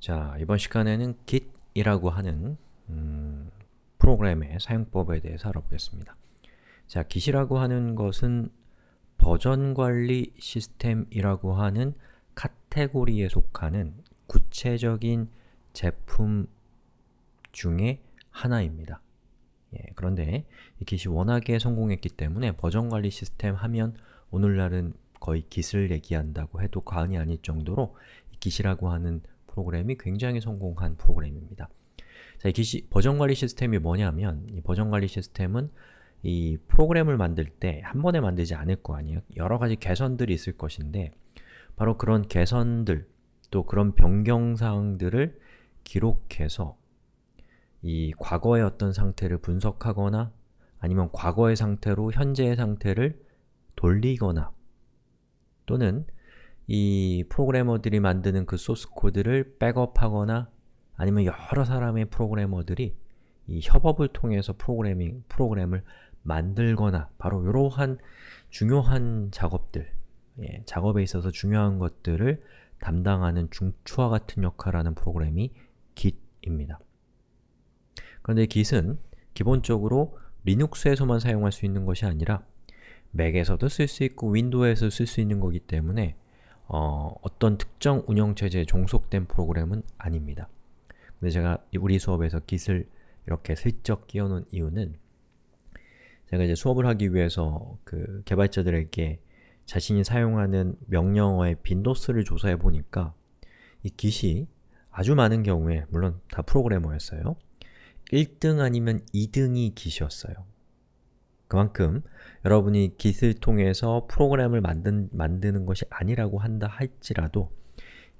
자, 이번 시간에는 git이라고 하는 음, 프로그램의 사용법에 대해서 알아보겠습니다. 자, git이라고 하는 것은 버전 관리 시스템이라고 하는 카테고리에 속하는 구체적인 제품 중에 하나입니다. 예, 그런데 이 git이 워낙에 성공했기 때문에 버전 관리 시스템 하면 오늘날은 거의 git을 얘기한다고 해도 과언이 아닐 정도로 이 git이라고 하는 프로그램이 굉장히 성공한 프로그램입니다. 자, 이 기시, 버전 관리 시스템이 뭐냐면 이 버전 관리 시스템은 이 프로그램을 만들 때 한 번에 만들지 않을 거 아니에요? 여러 가지 개선들이 있을 것인데 바로 그런 개선들, 또 그런 변경사항들을 기록해서 이 과거의 어떤 상태를 분석하거나 아니면 과거의 상태로 현재의 상태를 돌리거나 또는 이 프로그래머들이 만드는 그 소스 코드를 백업하거나 아니면 여러 사람의 프로그래머들이 이 협업을 통해서 프로그래밍, 프로그램을 만들거나 바로 이러한 중요한 작업들, 예, 작업에 있어서 중요한 것들을 담당하는 중추와 같은 역할을 하는 프로그램이 Git입니다. 그런데 Git은 기본적으로 리눅스에서만 사용할 수 있는 것이 아니라 맥에서도 쓸 수 있고 윈도우에서 쓸 수 있는 거기 때문에 어, 어떤 특정 운영체제에 종속된 프로그램은 아닙니다. 근데 제가 우리 수업에서 Git을 이렇게 슬쩍 끼워놓은 이유는 제가 이제 수업을 하기 위해서 그 개발자들에게 자신이 사용하는 명령어의 빈도수를 조사해 보니까 이 Git이 아주 많은 경우에, 물론 다 프로그래머였어요. 1등 아니면 2등이 Git이었어요. 그만큼 여러분이 Git을 통해서 프로그램을 만든, 만드는 것이 아니라고 한다 할지라도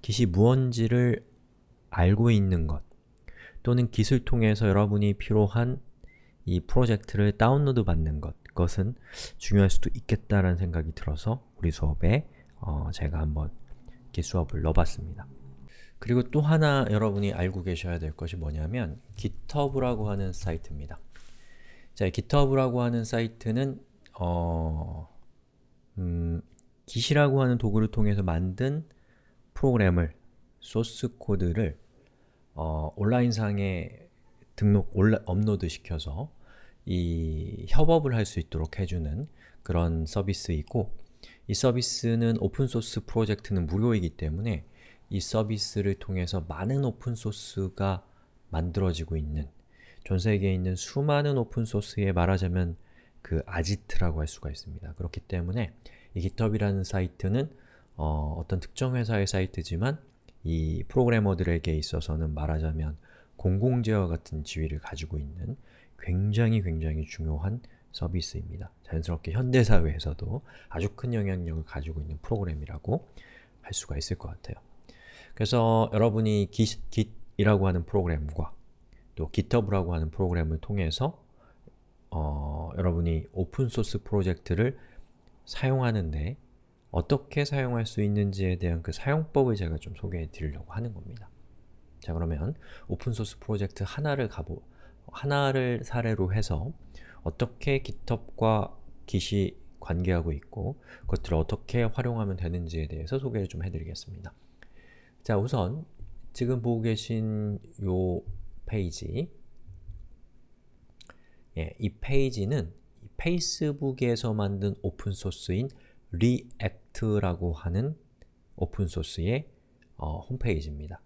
Git이 무언지를 알고 있는 것 또는 Git을 통해서 여러분이 필요한 이 프로젝트를 다운로드 받는 것 그것은 중요할 수도 있겠다라는 생각이 들어서 우리 수업에 어, 제가 한번 Git 수업을 넣어봤습니다. 그리고 또 하나 여러분이 알고 계셔야 될 것이 뭐냐면 GitHub라고 하는 사이트입니다. 자, GitHub라고 하는 사이트는 어, 음, Git이라고 하는 도구를 통해서 만든 프로그램을, 소스 코드를 어, 온라인상에 등록, 올라, 업로드 시켜서 이 협업을 할 수 있도록 해주는 그런 서비스이고 이 서비스는 오픈소스 프로젝트는 무료이기 때문에 이 서비스를 통해서 많은 오픈소스가 만들어지고 있는 전 세계에 있는 수많은 오픈소스에 말하자면 그 아지트라고 할 수가 있습니다. 그렇기 때문에 이 GitHub이라는 사이트는 어, 떤 특정 회사의 사이트지만 이 프로그래머들에게 있어서는 말하자면 공공재와 같은 지위를 가지고 있는 굉장히 굉장히 중요한 서비스입니다. 자연스럽게 현대사회에서도 아주 큰 영향력을 가지고 있는 프로그램이라고 할 수가 있을 것 같아요. 그래서 여러분이 Git, Git이라고 하는 프로그램과 또 GitHub라고 하는 프로그램을 통해서 어, 여러분이 오픈소스 프로젝트를 사용하는데 어떻게 사용할 수 있는지에 대한 그 사용법을 제가 좀 소개해 드리려고 하는 겁니다. 자 그러면 오픈소스 프로젝트 하나를 가보 하나를 사례로 해서 어떻게 GitHub과 Git이 관계하고 있고 그것들을 어떻게 활용하면 되는지에 대해서 소개를 좀 해드리겠습니다. 자 우선 지금 보고 계신 요 페이지 예, 이 페이지는 페이스북에서 만든 오픈소스인 리액트라고 하는 오픈소스의 어, 홈페이지입니다.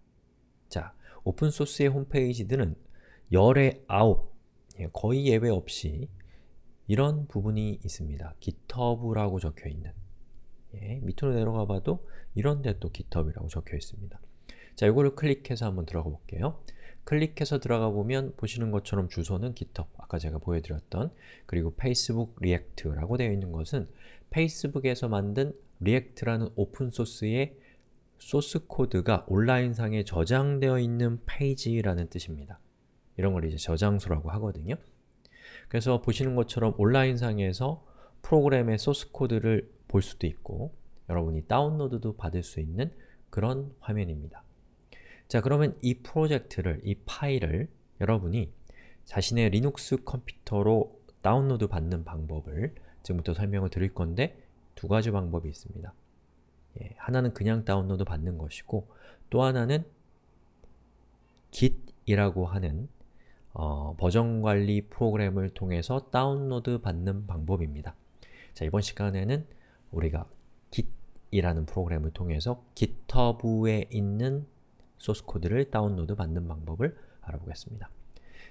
자, 오픈소스의 홈페이지들은 열의 아홉, 예, 거의 예외 없이 이런 부분이 있습니다. GitHub라고 적혀있는 예, 밑으로 내려가 봐도 이런 데 또 GitHub이라고 적혀 있습니다. 자, 이거를 클릭해서 한번 들어가 볼게요. 클릭해서 들어가 보면 보시는 것처럼 주소는 GitHub, 아까 제가 보여드렸던 그리고 페이스북 리액트라고 되어 있는 것은 페이스북에서 만든 리액트라는 오픈소스의 소스 코드가 온라인상에 저장되어 있는 페이지라는 뜻입니다. 이런 걸 이제 저장소라고 하거든요. 그래서 보시는 것처럼 온라인상에서 프로그램의 소스 코드를 볼 수도 있고 여러분이 다운로드도 받을 수 있는 그런 화면입니다. 자 그러면 이 프로젝트를, 이 파일을 여러분이 자신의 리눅스 컴퓨터로 다운로드 받는 방법을 지금부터 설명을 드릴 건데 두 가지 방법이 있습니다. 예, 하나는 그냥 다운로드 받는 것이고 또 하나는 git이라고 하는 어, 버전 관리 프로그램을 통해서 다운로드 받는 방법입니다. 자, 이번 시간에는 우리가 git이라는 프로그램을 통해서 github에 있는 소스 코드를 다운로드 받는 방법을 알아보겠습니다.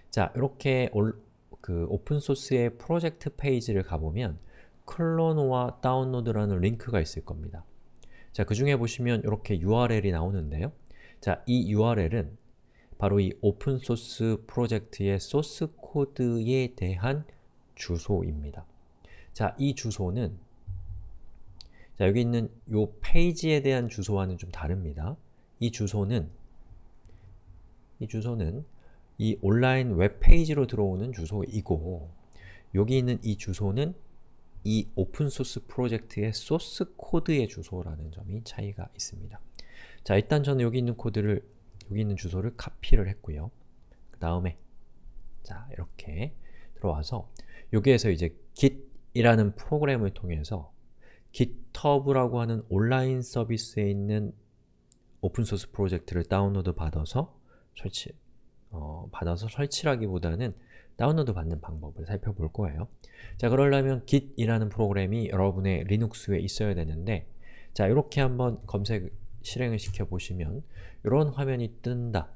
자, 이렇게 올, 그 오픈소스의 프로젝트 페이지를 가보면 클론과 다운로드라는 링크가 있을 겁니다. 자, 그 중에 보시면 이렇게 URL이 나오는데요. 자, 이 URL은 바로 이 오픈소스 프로젝트의 소스 코드에 대한 주소입니다. 자, 이 주소는 자, 여기 있는 이 페이지에 대한 주소와는 좀 다릅니다. 이 주소는 이 주소는 이 온라인 웹페이지로 들어오는 주소이고 여기 있는 이 주소는 이 오픈소스 프로젝트의 소스 코드의 주소라는 점이 차이가 있습니다. 자, 일단 저는 여기 있는 코드를 여기 있는 주소를 카피를 했고요. 그 다음에 자, 이렇게 들어와서 여기에서 이제 git이라는 프로그램을 통해서 github라고 하는 온라인 서비스에 있는 오픈소스 프로젝트를 다운로드 받아서 설치, 어, 받아서 설치라기보다는 다운로드 받는 방법을 살펴볼 거예요. 자, 그러려면 git이라는 프로그램이 여러분의 리눅스에 있어야 되는데 자, 이렇게 한번 검색 실행을 시켜 보시면 이런 화면이 뜬다.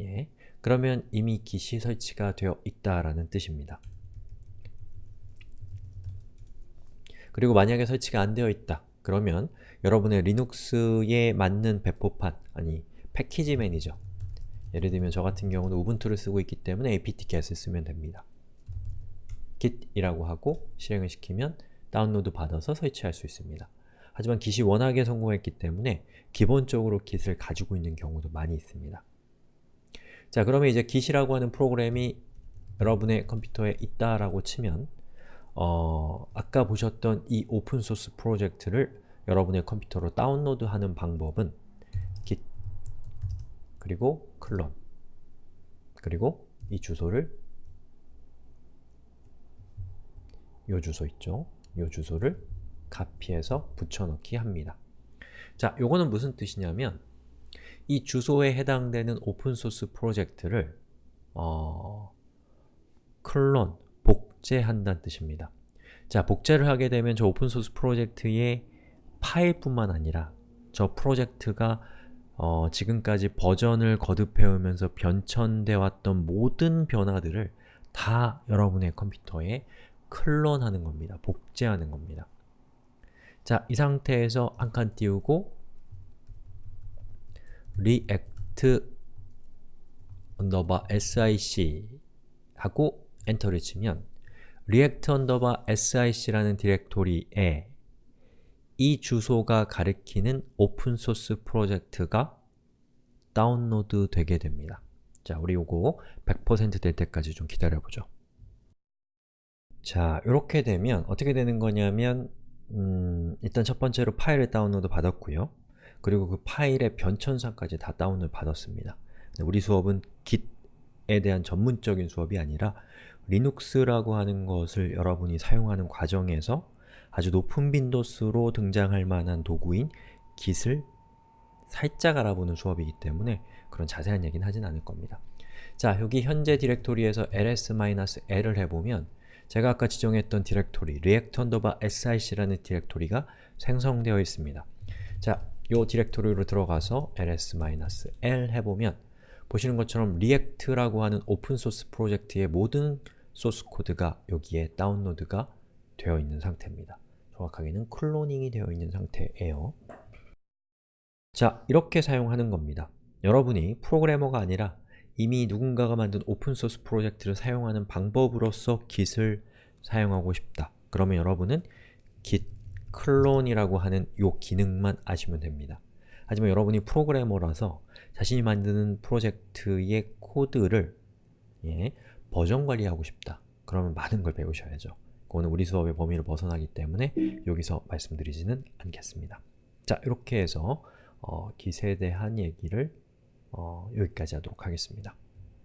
예. 그러면 이미 git이 설치가 되어 있다라는 뜻입니다. 그리고 만약에 설치가 안 되어 있다. 그러면 여러분의 리눅스에 맞는 배포판, 아니 패키지 매니저 예를 들면 저 같은 경우는 우분투를 쓰고 있기 때문에 apt-get을 쓰면 됩니다. git이라고 하고 실행을 시키면 다운로드 받아서 설치할 수 있습니다. 하지만 git이 워낙에 성공했기 때문에 기본적으로 git을 가지고 있는 경우도 많이 있습니다. 자, 그러면 이제 git이라고 하는 프로그램이 여러분의 컴퓨터에 있다라고 치면 어, 아까 보셨던 이 오픈소스 프로젝트를 여러분의 컴퓨터로 다운로드하는 방법은 git 그리고 클론 그리고 이 주소를 요 주소 있죠? 요 주소를 카피해서 붙여넣기 합니다. 자, 요거는 무슨 뜻이냐면 이 주소에 해당되는 오픈소스 프로젝트를 어, clone, 복제한다는 뜻입니다. 자, 복제를 하게 되면 저 오픈소스 프로젝트의 파일뿐만 아니라 저 프로젝트가 어, 지금까지 버전을 거듭해오면서 변천되어 왔던 모든 변화들을 다 여러분의 컴퓨터에 clone하는 겁니다. 복제하는 겁니다. 자, 이 상태에서 한 칸 띄우고 react underbar sic 하고 엔터를 치면 react underbar sic라는 디렉토리에 이 주소가 가리키는 오픈소스 프로젝트가 다운로드 되게 됩니다. 자, 우리 요거 100%될 때까지 좀 기다려보죠. 자, 이렇게 되면 어떻게 되는 거냐면 음, 일단 첫 번째로 파일을 다운로드 받았고요. 그리고 그 파일의 변천사까지 다 다운을 받았습니다. 우리 수업은 Git에 대한 전문적인 수업이 아니라 리눅스라고 하는 것을 여러분이 사용하는 과정에서 아주 높은 빈도수로 등장할 만한 도구인 git을 살짝 알아보는 수업이기 때문에 그런 자세한 얘기는 하진 않을 겁니다. 자, 여기 현재 디렉토리에서 ls-l을 해보면 제가 아까 지정했던 디렉토리 react underbar src라는 디렉토리가 생성되어 있습니다. 자, 이 디렉토리로 들어가서 ls-l 해보면 보시는 것처럼 react라고 하는 오픈소스 프로젝트의 모든 소스 코드가 여기에 다운로드가 되어 있는 상태입니다. 정확하게는 cloning이 되어 있는 상태예요. 자, 이렇게 사용하는 겁니다. 여러분이 프로그래머가 아니라 이미 누군가가 만든 오픈소스 프로젝트를 사용하는 방법으로서 git을 사용하고 싶다. 그러면 여러분은 git 클론이라고 하는 이 기능만 아시면 됩니다. 하지만 여러분이 프로그래머라서 자신이 만드는 프로젝트의 코드를 예, 버전 관리하고 싶다. 그러면 많은 걸 배우셔야죠. 그거는 우리 수업의 범위를 벗어나기 때문에 여기서 말씀드리지는 않겠습니다. 자, 이렇게 해서 어, 기세에 대한 얘기를 어, 여기까지 하도록 하겠습니다.